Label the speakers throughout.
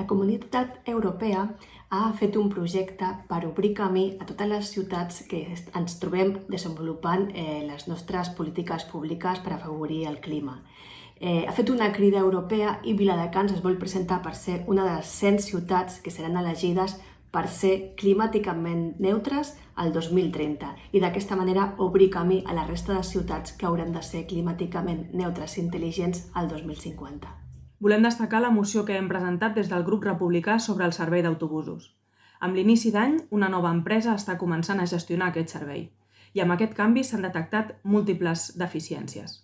Speaker 1: La Comunitat Europea ha fet un projecte per obrir camí a totes les ciutats que ens trobem desenvolupant eh, les nostres polítiques públiques per afavorir el clima. Eh, ha fet una crida europea i Viladecans es vol presentar per ser una de les 100 ciutats que seran elegides per ser climàticament neutres al 2030 i d'aquesta manera obrir camí a la resta de ciutats que hauran de ser climàticament neutres i intel·ligents al 2050
Speaker 2: volem destacar la moció que hem presentat des del grup republicà sobre el servei d'autobusos. Amb l'inici d'any, una nova empresa està començant a gestionar aquest servei i amb aquest canvi s'han detectat múltiples deficiències.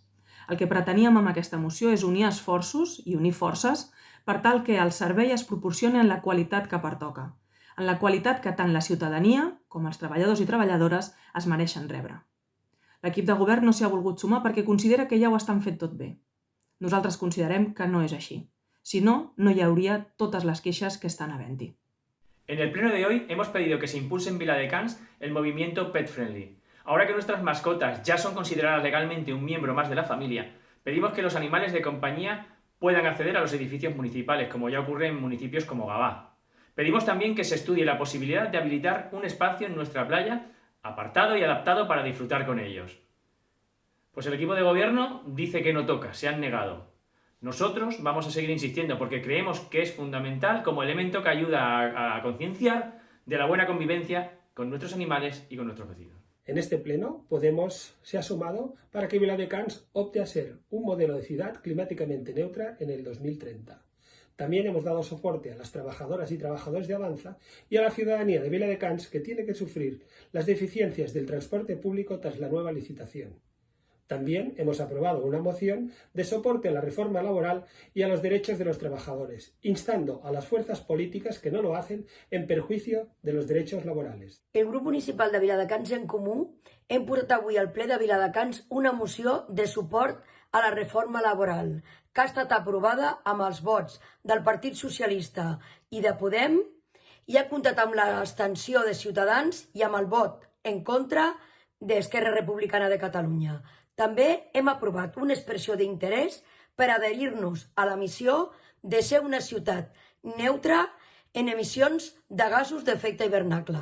Speaker 2: El que preteníem amb aquesta moció és unir esforços i unir forces per tal que el servei es proporcioni en la qualitat que pertoca, en la qualitat que tant la ciutadania com els treballadors i treballadores es mereixen rebre. L'equip de govern no s'hi ha volgut sumar perquè considera que ja ho estan fet tot bé nosaltres considerem que no és així. Si no, no hi hauria totes les que estan havent-hi.
Speaker 3: En el pleno de hoy hemos pedido que se impulse en Viladecans el movimiento Pet Friendly. Ahora que nuestras mascotas ya son consideradas legalmente un miembro más de la familia, pedimos que los animales de compañía puedan acceder a los edificios municipales, como ya ocurre en municipios como Gabá. Pedimos también que se estudie la posibilidad de habilitar un espacio en nuestra playa apartado y adaptado para disfrutar con ellos. Pues el equipo de gobierno dice que no toca, se han negado. Nosotros vamos a seguir insistiendo porque creemos que es fundamental como elemento que ayuda a, concienciar de la buena convivencia con nuestros animales y con nuestros vecinos.
Speaker 4: En este pleno, Podemos se ha sumado para que Viladecans opte a ser un modelo de ciudad climáticamente neutra en el 2030. También hemos dado soporte a las trabajadoras y trabajadores de Avanza y a la ciudadanía de Viladecans que tiene que sufrir las deficiencias del transporte público tras la nueva licitación. También hemos aprobado una moción de soporte a la reforma laboral y a los derechos de los trabajadores, instando a las fuerzas políticas que no lo hacen en perjuicio de los derechos laborales.
Speaker 5: El grup municipal de Viladecans en Comú hem portat avui al ple de Viladecans una moció de suport a la reforma laboral que ha estat aprovada amb els vots del Partit Socialista i de Podem i ha comptat amb l'extensió de Ciutadans i amb el vot en contra d'Esquerra Republicana de Catalunya. També hem aprovat una expressió d'interès per adherir-nos a la missió de ser una ciutat neutra en emissions de gasos d'efecte hivernacle.